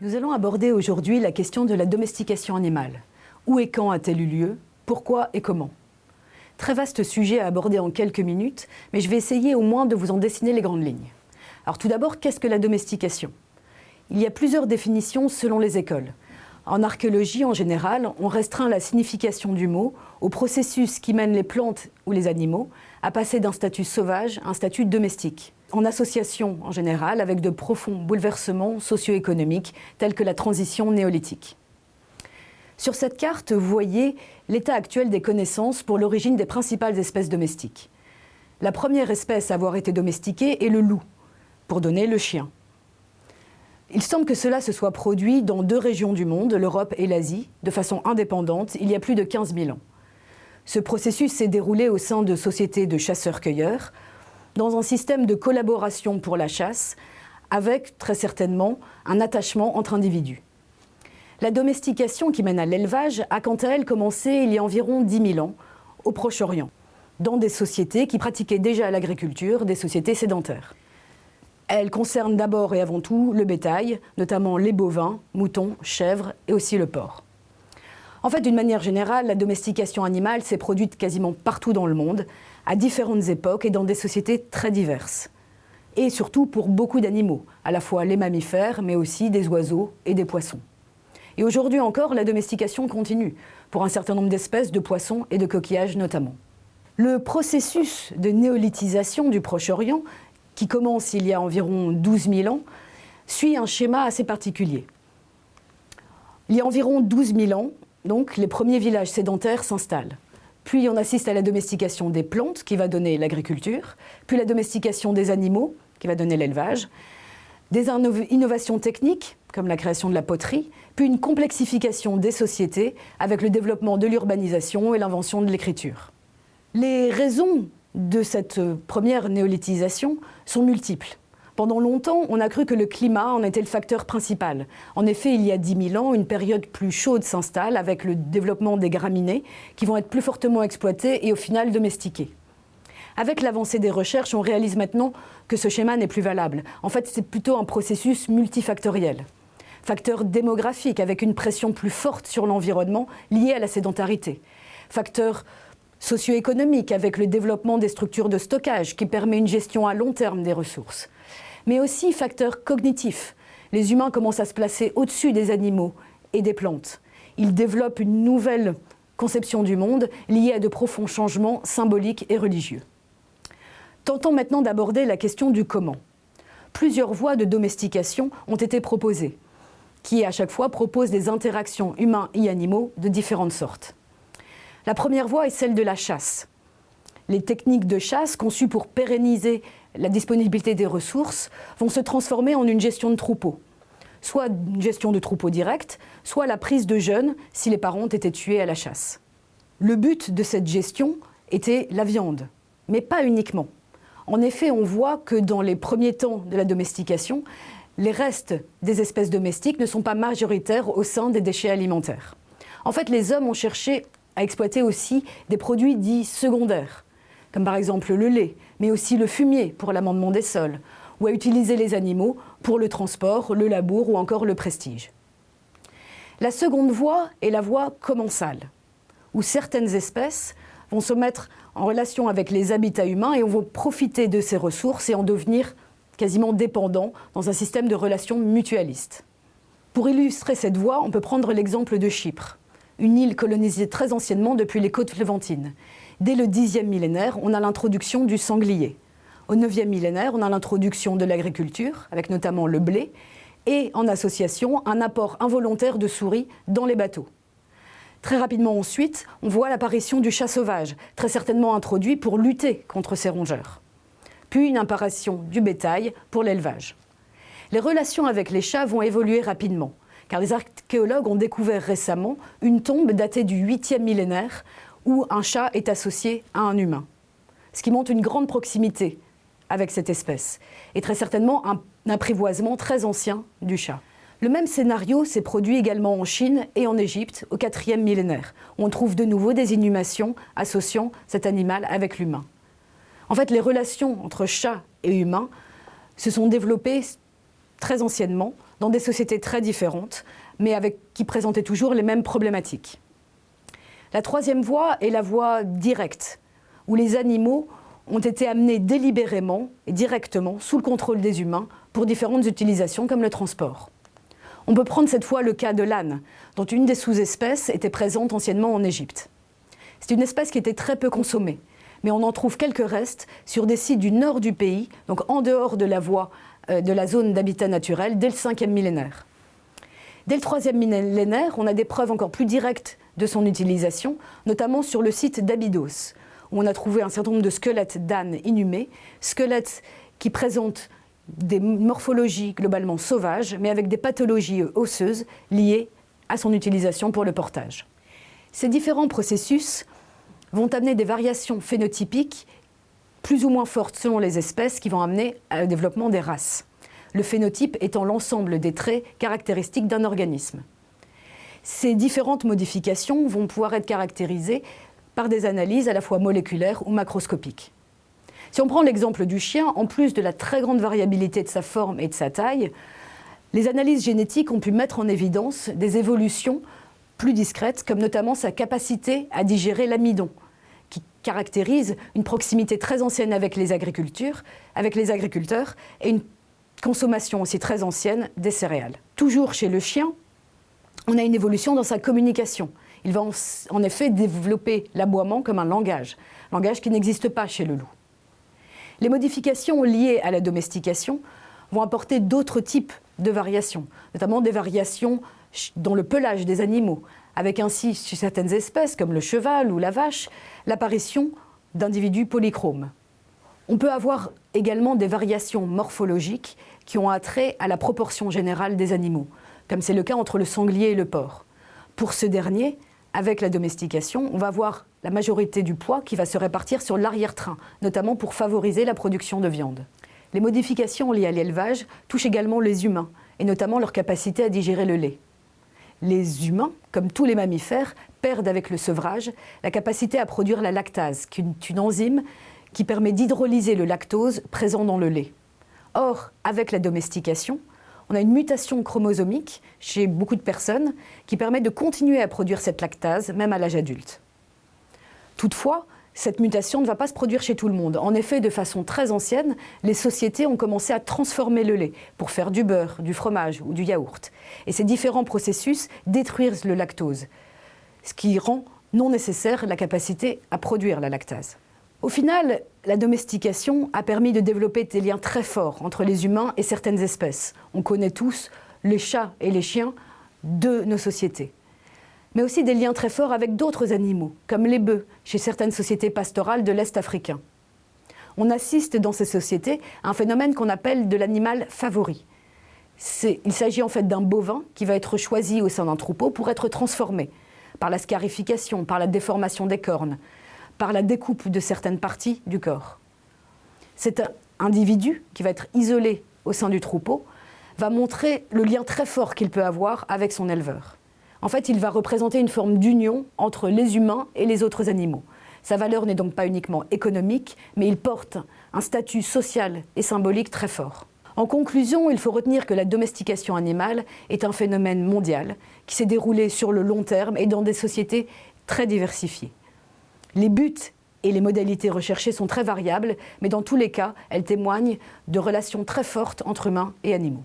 Nous allons aborder aujourd'hui la question de la domestication animale. Où et quand a-t-elle eu lieu? Pourquoi et comment? Très vaste sujet à aborder en quelques minutes, mais je vais essayer au moins de vous en dessiner les grandes lignes. Alors tout d'abord, qu'est-ce que la domestication? Il y a plusieurs définitions selon les écoles. En archéologie, en général, on restreint la signification du mot au processus qui mène les plantes ou les animaux à passer d'un statut sauvage à un statut domestique, en association en général avec de profonds bouleversements socio-économiques tels que la transition néolithique. Sur cette carte, vous voyez l'état actuel des connaissances pour l'origine des principales espèces domestiques. La première espèce à avoir été domestiquée est le loup, pour donner le chien. Il semble que cela se soit produit dans deux régions du monde, l'Europe et l'Asie, de façon indépendante, il y a plus de 15 000 ans. Ce processus s'est déroulé au sein de sociétés de chasseurs-cueilleurs, dans un système de collaboration pour la chasse, avec très certainement un attachement entre individus. La domestication qui mène à l'élevage a quant à elle commencé il y a environ 10 000 ans, au Proche-Orient, dans des sociétés qui pratiquaient déjà l'agriculture, des sociétés sédentaires. Elle concerne d'abord et avant tout le bétail, notamment les bovins, moutons, chèvres et aussi le porc. En fait, d'une manière générale, la domestication animale s'est produite quasiment partout dans le monde, à différentes époques et dans des sociétés très diverses. Et surtout pour beaucoup d'animaux, à la fois les mammifères, mais aussi des oiseaux et des poissons. Et aujourd'hui encore, la domestication continue, pour un certain nombre d'espèces de poissons et de coquillages notamment. Le processus de néolithisation du Proche-Orient, qui commence il y a environ 12 000 ans, suit un schéma assez particulier. Il y a environ 12 000 ans, donc, les premiers villages sédentaires s'installent. Puis on assiste à la domestication des plantes, qui va donner l'agriculture, puis la domestication des animaux, qui va donner l'élevage, des innovations techniques, comme la création de la poterie, puis une complexification des sociétés avec le développement de l'urbanisation et l'invention de l'écriture. Les raisons de cette première néolithisation sont multiples. Pendant longtemps, on a cru que le climat en était le facteur principal. En effet, il y a 10 000 ans, une période plus chaude s'installe avec le développement des graminées qui vont être plus fortement exploitées et au final domestiquées. Avec l'avancée des recherches, on réalise maintenant que ce schéma n'est plus valable. En fait, c'est plutôt un processus multifactoriel. Facteur démographique, avec une pression plus forte sur l'environnement liée à la sédentarité. Facteur socio-économique, avec le développement des structures de stockage qui permet une gestion à long terme des ressources. Mais aussi facteur cognitif. Les humains commencent à se placer au-dessus des animaux et des plantes. Ils développent une nouvelle conception du monde liée à de profonds changements symboliques et religieux. Tentons maintenant d'aborder la question du comment. Plusieurs voies de domestication ont été proposées, qui à chaque fois proposent des interactions humains et animaux de différentes sortes. La première voie est celle de la chasse. Les techniques de chasse conçues pour pérenniser la disponibilité des ressources vont se transformer en une gestion de troupeau. Soit une gestion de troupeau direct, soit la prise de jeunes si les parents ont été tués à la chasse. Le but de cette gestion était la viande, mais pas uniquement. En effet, on voit que dans les premiers temps de la domestication, les restes des espèces domestiques ne sont pas majoritaires au sein des déchets alimentaires. En fait, les hommes ont cherché à exploiter aussi des produits dits secondaires, comme par exemple le lait, mais aussi le fumier pour l'amendement des sols, ou à utiliser les animaux pour le transport, le labour ou encore le prestige. La seconde voie est la voie commensale, où certaines espèces vont se mettre en relation avec les habitats humains et on va profiter de ces ressources et en devenir quasiment dépendants dans un système de relations mutualistes. Pour illustrer cette voie, on peut prendre l'exemple de Chypre, une île colonisée très anciennement depuis les côtes levantines. Dès le Xe millénaire, on a l'introduction du sanglier. Au IXe millénaire, on a l'introduction de l'agriculture, avec notamment le blé, et en association, un apport involontaire de souris dans les bateaux. Très rapidement ensuite, on voit l'apparition du chat sauvage, très certainement introduit pour lutter contre ces rongeurs. Puis une apparition du bétail pour l'élevage. Les relations avec les chats vont évoluer rapidement, car les archéologues ont découvert récemment une tombe datée du 8e millénaire où un chat est associé à un humain. Ce qui montre une grande proximité avec cette espèce, et très certainement un apprivoisement très ancien du chat. Le même scénario s'est produit également en Chine et en Égypte au quatrième millénaire. On trouve de nouveau des inhumations associant cet animal avec l'humain. En fait, les relations entre chat et humain se sont développées très anciennement dans des sociétés très différentes, mais qui présentaient toujours les mêmes problématiques. La troisième voie est la voie directe, où les animaux ont été amenés délibérément et directement sous le contrôle des humains pour différentes utilisations comme le transport. On peut prendre cette fois le cas de l'âne, dont une des sous-espèces était présente anciennement en Égypte. C'est une espèce qui était très peu consommée, mais on en trouve quelques restes sur des sites du nord du pays, donc en dehors de la voie de la zone d'habitat naturel, dès le 5e millénaire. Dès le 3e millénaire, on a des preuves encore plus directes de son utilisation, notamment sur le site d'Abydos, où on a trouvé un certain nombre de squelettes d'ânes inhumés, squelettes qui présentent des morphologies globalement sauvages, mais avec des pathologies osseuses liées à son utilisation pour le portage. Ces différents processus vont amener des variations phénotypiques plus ou moins fortes selon les espèces qui vont amener au développement des races. Le phénotype étant l'ensemble des traits caractéristiques d'un organisme. Ces différentes modifications vont pouvoir être caractérisées par des analyses à la fois moléculaires ou macroscopiques. Si on prend l'exemple du chien, en plus de la très grande variabilité de sa forme et de sa taille, les analyses génétiques ont pu mettre en évidence des évolutions plus discrètes, comme notamment sa capacité à digérer l'amidon, qui caractérise une proximité très ancienne avec les, agricultures, avec les agriculteurs et une consommation aussi très ancienne des céréales. Toujours chez le chien, on a une évolution dans sa communication. Il va en effet développer l'aboiement comme un langage, langage qui n'existe pas chez le loup. Les modifications liées à la domestication vont apporter d'autres types de variations, notamment des variations dans le pelage des animaux, avec ainsi, chez certaines espèces, comme le cheval ou la vache, l'apparition d'individus polychromes. On peut avoir également des variations morphologiques qui ont attrait à la proportion générale des animaux, comme c'est le cas entre le sanglier et le porc. Pour ce dernier, avec la domestication, on va avoir la majorité du poids qui va se répartir sur l'arrière-train, notamment pour favoriser la production de viande. Les modifications liées à l'élevage touchent également les humains, et notamment leur capacité à digérer le lait. Les humains, comme tous les mammifères, perdent avec le sevrage la capacité à produire la lactase, qui est une enzyme qui permet d'hydrolyser le lactose présent dans le lait. Or, avec la domestication, on a une mutation chromosomique chez beaucoup de personnes qui permet de continuer à produire cette lactase, même à l'âge adulte. Toutefois, cette mutation ne va pas se produire chez tout le monde. En effet, de façon très ancienne, les sociétés ont commencé à transformer le lait pour faire du beurre, du fromage ou du yaourt. Et ces différents processus détruisent le lactose, ce qui rend non nécessaire la capacité à produire la lactase. Au final, la domestication a permis de développer des liens très forts entre les humains et certaines espèces. On connaît tous les chats et les chiens de nos sociétés. Mais aussi des liens très forts avec d'autres animaux, comme les bœufs, chez certaines sociétés pastorales de l'Est africain. On assiste dans ces sociétés à un phénomène qu'on appelle de l'animal favori. Il s'agit en fait d'un bovin qui va être choisi au sein d'un troupeau pour être transformé par la scarification, par la déformation des cornes, par la découpe de certaines parties du corps. Cet individu qui va être isolé au sein du troupeau va montrer le lien très fort qu'il peut avoir avec son éleveur. En fait, il va représenter une forme d'union entre les humains et les autres animaux. Sa valeur n'est donc pas uniquement économique, mais il porte un statut social et symbolique très fort. En conclusion, il faut retenir que la domestication animale est un phénomène mondial qui s'est déroulé sur le long terme et dans des sociétés très diversifiées. Les buts et les modalités recherchées sont très variables, mais dans tous les cas, elles témoignent de relations très fortes entre humains et animaux.